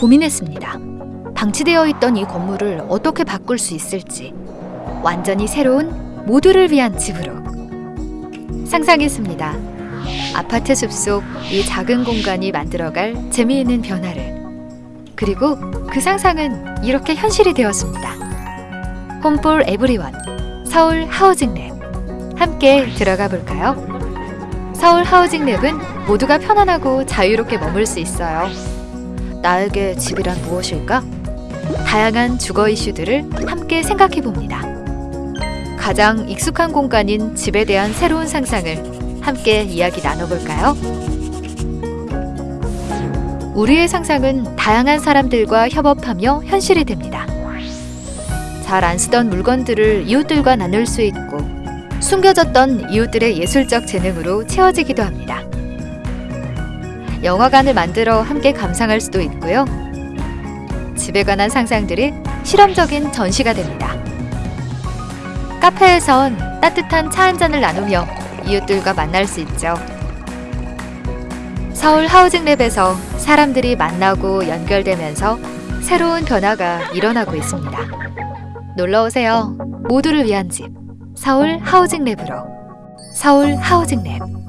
고민했습니다. 방치되어 있던 이 건물을 어떻게 바꿀 수 있을지 완전히 새로운 모두를 위한 집으로 상상했습니다. 아파트 숲속 이 작은 공간이 만들어갈 재미있는 변화를 그리고 그 상상은 이렇게 현실이 되었습니다. 홈폴 에브리원 서울 하우징랩 함께 들어가 볼까요? 서울 하우징랩은 모두가 편안하고 자유롭게 머물 수 있어요. 나에게 집이란 무엇일까? 다양한 주거 이슈들을 함께 생각해 봅니다. 가장 익숙한 공간인 집에 대한 새로운 상상을 함께 이야기 나눠볼까요? 우리의 상상은 다양한 사람들과 협업하며 현실이 됩니다. 잘 안 쓰던 물건들을 이웃들과 나눌 수 있고 숨겨졌던 이웃들의 예술적 재능으로 채워지기도 합니다. 영화관을 만들어 함께 감상할 수도 있고요. 집에 관한 상상들이 실험적인 전시가 됩니다. 카페에선 따뜻한 차 한 잔을 나누며 이웃들과 만날 수 있죠. 서울 하우징랩에서 사람들이 만나고 연결되면서 새로운 변화가 일어나고 있습니다. 놀러 오세요. 모두를 위한 집. 서울 하우징랩으로. 서울 하우징랩.